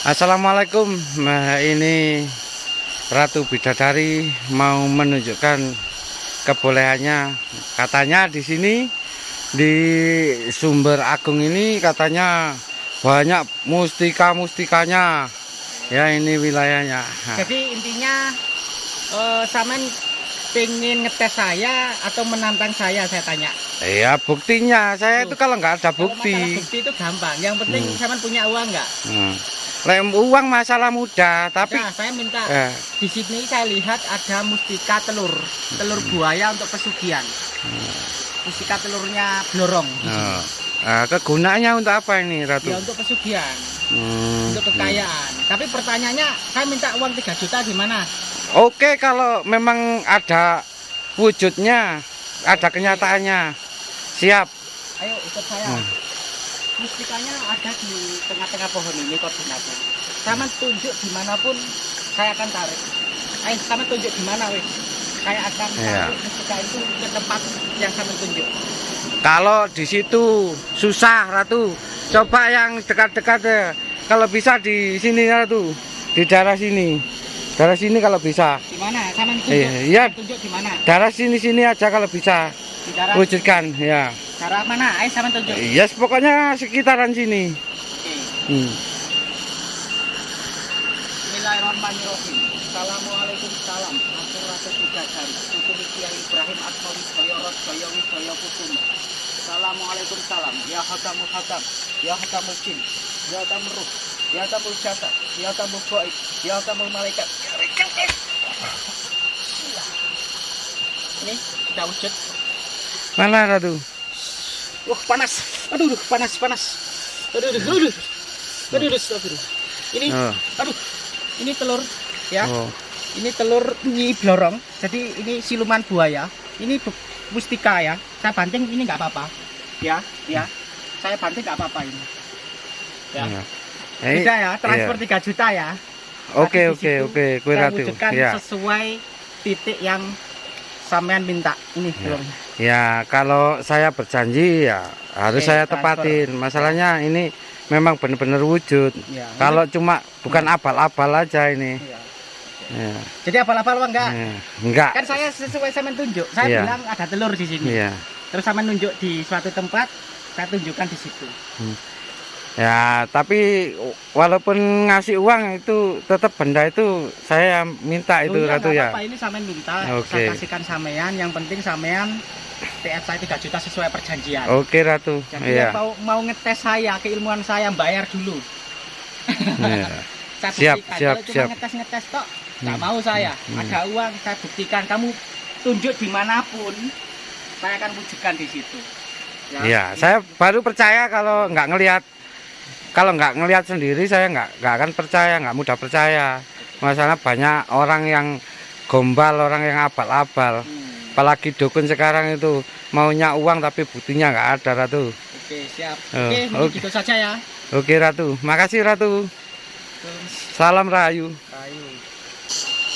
Assalamualaikum nah, ini Ratu Bidadari mau menunjukkan kebolehannya katanya di sini di sumber agung ini katanya banyak mustika-mustikanya ya ini wilayahnya Jadi intinya eh Saman pengen ngetes saya atau menantang saya saya tanya. ya buktinya saya itu kalau nggak ada Kalau bukti bukti itu gampang. Yang penting Hmm. Saman punya uang nggak? Hmm. Lem uang masalah mudah tapi Nah, saya minta eh, di sini saya lihat ada mustika telur, telur buaya untuk pesugihan. Mustika telurnya blorong. Nah, kegunaannya untuk apa ini Ratu? Ya untuk pesugihan, Hmm. untuk kekayaan. Tapi pertanyaannya, saya minta uang 3 juta gimana? Oke kalau memang ada wujudnya, ada kenyataannya, siap. Ayo ikut saya. Hmm. Mustikanya ada di tengah-tengah pohon ini koordinatnya. Sama tunjuk di mana pun saya akan tarik. Ayo sama tunjuk di mana wis. Saya akan Iya. tarik mustika itu ke tempat yang sama tunjuk. Kalau di situ susah Ratu, coba yang dekat-dekat ya. Kalau bisa di sini Ratu, di daerah sini, daerah sini kalau bisa. Di mana? Sama tunjuk. Iya, iya. Tunjuk di mana? Daerah sini sini aja kalau bisa Di daerah wujudkan ya. Daerah mana? Ayo sama tunjuk. Yes pokoknya sekitaran sini. Oke. Hmm. Bismillahirrahmanirrahim. Assalamualaikum salam. Aku Ratu Bidadari. Hukumi Kiai Ibrahim Atmawi Jaya Rosjaya Wijaya Kusuma. Assalamualaikum salam. Ya hakamul hakam. Ya hakamul jin. Ya hakamul ruh. Ya hakamul jasad. Ya hakamul gaib. Ya hakamul malaikat. Ya. Ini sudah wujud. Mana Ratu? Wah panas. Aduh, aduh, panas, panas. Aduh, aduh, aduh. Aduh, aduh, aduh. Ini, Oh. aduh. Ini telur ya. oh. Ini telur nyi blorong. Jadi ini siluman buaya. Ini mustika ya. Saya banting ini nggak apa-apa. Ya, ya. Saya banting nggak apa-apa ini. Ya. Ya. Eh, Sudah ya, transfer iya. 3 juta ya. Oke oke oke, kue Ratu. Ya. sesuai titik yang sampean minta. Ini Ya. belum. Ya, kalau saya berjanji ya harus Oke, saya transfer. tepatin. Masalahnya ini memang benar-benar wujud. Ya, Kalau cuma bukan abal-abal aja ini. ini- ya. Ya. Jadi apa-apa enggak? ya. Enggak. Kan saya sesuai sampean tunjuk. Saya Iya. bilang ada telur di sini. Iya. Terus sampean nunjuk di suatu tempat, saya tunjukkan di situ. Ya, tapi walaupun ngasih uang itu tetap benda itu saya minta itu Oh iya, Ratu ya. apa-apa, ini sampean minta, Oke. saya kasihkan sampean. Yang penting sampean TF saya 3 juta sesuai perjanjian. Oke Ratu. Jadi Iya. yang mau mau ngetes saya, keilmuan saya bayar dulu. Iya. Saya Siap, buktikan. siap, Kalau cuma siap. ngetes-ngetes tok, nggak Hmm, mau saya. hmm. Ada uang, saya buktikan. Kamu tunjuk di mana pun, saya akan wujudkan di situ. Iya, saya baru percaya kalau nggak ngelihat kalau nggak ngelihat sendiri saya nggak nggak akan percaya, nggak mudah percaya. Masalah banyak orang yang gombal, orang yang abal-abal. Hmm, Apalagi dukun sekarang itu maunya uang tapi buktinya nggak ada Ratu. Oke, siap. Oh, Oke, mungkin oke. gitu saja ya. Oke Ratu, makasih Ratu. Terus, Salam Rahayu. ayo.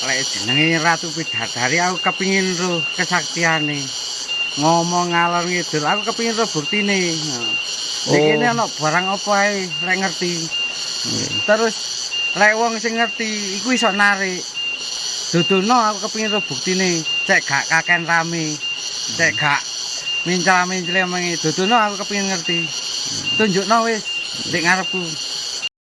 Lek jenenge Ratu Bidadari aku kepingin roh kesaktiane. Ngomong ngalor ngidul, aku kepingin roh buktine. Nek Oh. kene ana barang apa ae lek ngerti. Terus lek wong sing ngerti iku iso narik. Dudono aku kepingin roh buktine, cek gak kaken rame. Cek gak mincla-mincle mengi. Dudono aku kepingin ngerti. Tunjukno wis ndek ngarepku.